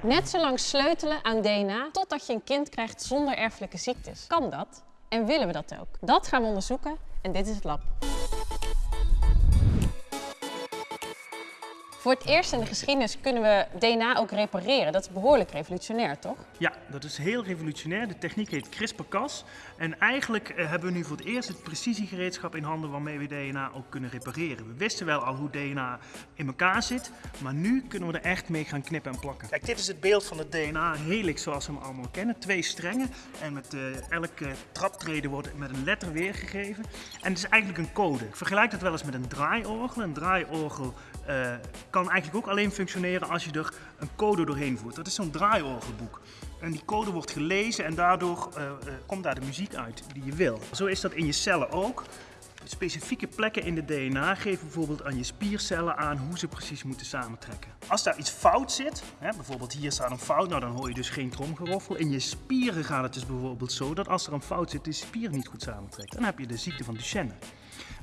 Net zo lang sleutelen aan DNA totdat je een kind krijgt zonder erfelijke ziektes. Kan dat? En willen we dat ook? Dat gaan we onderzoeken en dit is het lab. Voor het eerst in de geschiedenis kunnen we DNA ook repareren. Dat is behoorlijk revolutionair, toch? Ja, dat is heel revolutionair. De techniek heet CRISPR-Cas. En eigenlijk eh, hebben we nu voor het eerst het precisiegereedschap in handen waarmee we DNA ook kunnen repareren. We wisten wel al hoe DNA in elkaar zit, maar nu kunnen we er echt mee gaan knippen en plakken. Kijk, dit is het beeld van het DNA-helix zoals we hem allemaal kennen. Twee strengen en met uh, elke traptreden wordt met een letter weergegeven. En het is eigenlijk een code. Ik vergelijk dat wel eens met een draaiorgel. Een draaiorgel uh, kan eigenlijk ook alleen functioneren als je er een code doorheen voert. Dat is zo'n draaiorgelboek. En die code wordt gelezen en daardoor uh, uh, komt daar de muziek uit die je wil. Zo is dat in je cellen ook. Specifieke plekken in de DNA geven bijvoorbeeld aan je spiercellen aan hoe ze precies moeten samentrekken. Als daar iets fout zit, hè, bijvoorbeeld hier staat een fout, nou dan hoor je dus geen tromgeroffel. In je spieren gaat het dus bijvoorbeeld zo dat als er een fout zit, de spier niet goed samentrekt. Dan heb je de ziekte van Duchenne.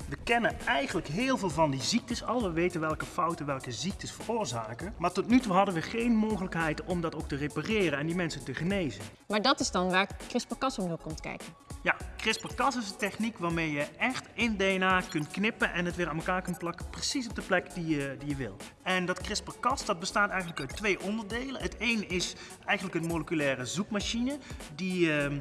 We kennen eigenlijk heel veel van die ziektes al. We weten welke fouten welke ziektes veroorzaken. Maar tot nu toe hadden we geen mogelijkheid om dat ook te repareren en die mensen te genezen. Maar dat is dan waar CRISPR-Cas om komt kijken. Ja, CRISPR-Cas is een techniek waarmee je echt in DNA kunt knippen en het weer aan elkaar kunt plakken, precies op de plek die je, die je wil. En dat CRISPR-Cas dat bestaat eigenlijk uit twee onderdelen. Het een is eigenlijk een moleculaire zoekmachine die uh, uh,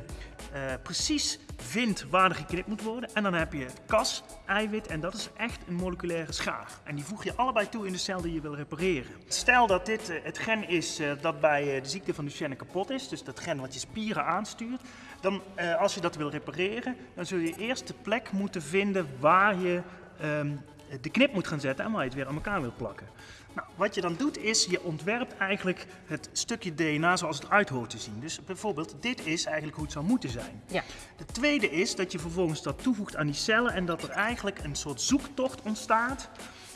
precies vindt waar er geknipt moet worden. En dan heb je Cas, eiwit en dat is echt een moleculaire schaar. En die voeg je allebei toe in de cel die je wil repareren. Stel dat dit uh, het gen is dat bij de ziekte van Duchenne kapot is, dus dat gen wat je spieren aanstuurt, dan als je dat wil repareren, dan zul je eerst de plek moeten vinden waar je um, de knip moet gaan zetten en waar je het weer aan elkaar wil plakken. Nou, wat je dan doet is, je ontwerpt eigenlijk het stukje DNA zoals het uit hoort te zien. Dus bijvoorbeeld, dit is eigenlijk hoe het zou moeten zijn. Ja. De tweede is dat je vervolgens dat toevoegt aan die cellen en dat er eigenlijk een soort zoektocht ontstaat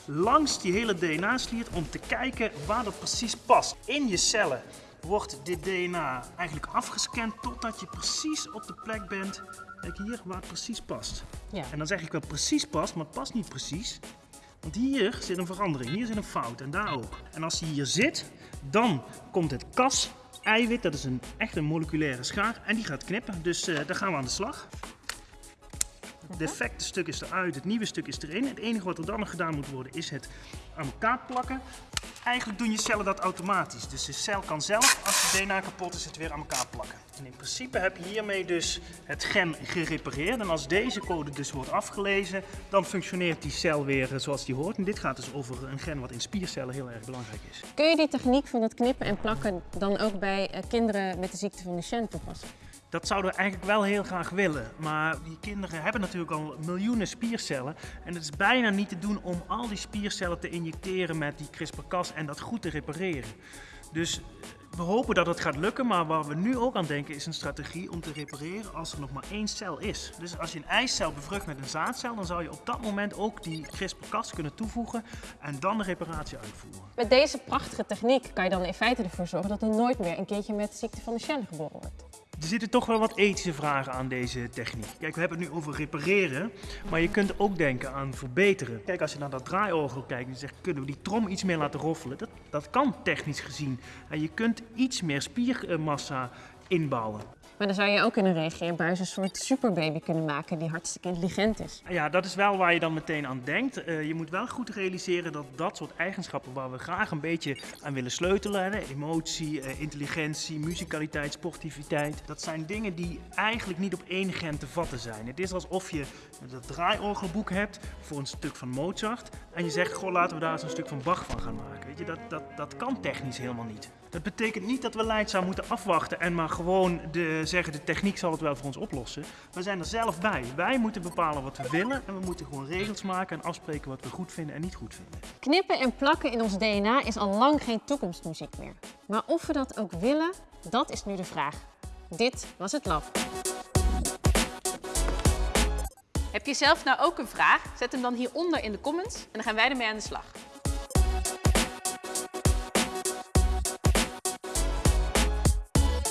langs die hele DNA-sliert om te kijken waar dat precies past. In je cellen wordt dit DNA eigenlijk afgescand totdat je precies op de plek bent Kijk hier waar het precies past. Ja. En dan zeg ik wel precies past, maar het past niet precies. Want hier zit een verandering, hier zit een fout en daar ook. En als die hier zit, dan komt het kas eiwit, dat is een echt een moleculaire schaar, en die gaat knippen. Dus uh, daar gaan we aan de slag. Het defecte stuk is eruit, het nieuwe stuk is erin. Het enige wat er dan nog gedaan moet worden is het aan elkaar plakken. Eigenlijk doen je cellen dat automatisch. Dus de cel kan zelf, als de DNA kapot is, het weer aan elkaar plakken. En in principe heb je hiermee dus het gen gerepareerd. En als deze code dus wordt afgelezen, dan functioneert die cel weer zoals die hoort. En dit gaat dus over een gen wat in spiercellen heel erg belangrijk is. Kun je die techniek van het knippen en plakken dan ook bij eh, kinderen met de ziekte van Duchenne toepassen? Dat zouden we eigenlijk wel heel graag willen. Maar die kinderen hebben natuurlijk al miljoenen spiercellen. En het is bijna niet te doen om al die spiercellen te injecteren met die CRISPR-Cas en dat goed te repareren. Dus we hopen dat het gaat lukken, maar waar we nu ook aan denken is een strategie om te repareren als er nog maar één cel is. Dus als je een eicel bevrucht met een zaadcel, dan zou je op dat moment ook die CRISPR-Cas kunnen toevoegen en dan de reparatie uitvoeren. Met deze prachtige techniek kan je dan in feite ervoor zorgen dat er nooit meer een kindje met de ziekte van de Duchenne geboren wordt. Er zitten toch wel wat ethische vragen aan deze techniek. Kijk, we hebben het nu over repareren, maar je kunt ook denken aan verbeteren. Kijk, als je naar dat draaiorgel kijkt en zegt, kunnen we die trom iets meer laten roffelen? Dat, dat kan technisch gezien. En je kunt iets meer spiermassa inbouwen. Maar dan zou je ook in een reageerbuis een soort superbaby kunnen maken die hartstikke intelligent is. Ja, dat is wel waar je dan meteen aan denkt. Uh, je moet wel goed realiseren dat dat soort eigenschappen waar we graag een beetje aan willen sleutelen, hè, emotie, uh, intelligentie, muzikaliteit, sportiviteit, dat zijn dingen die eigenlijk niet op één gen te vatten zijn. Het is alsof je dat draaiorgelboek hebt voor een stuk van Mozart en je zegt, goh, laten we daar eens een stuk van Bach van gaan maken. Weet je, dat, dat, dat kan technisch helemaal niet. Dat betekent niet dat we Leidzaam moeten afwachten en maar gewoon de, zeggen de techniek zal het wel voor ons oplossen. We zijn er zelf bij. Wij moeten bepalen wat we willen en we moeten gewoon regels maken en afspreken wat we goed vinden en niet goed vinden. Knippen en plakken in ons DNA is al lang geen toekomstmuziek meer. Maar of we dat ook willen, dat is nu de vraag. Dit was het lab. Heb je zelf nou ook een vraag? Zet hem dan hieronder in de comments en dan gaan wij ermee aan de slag.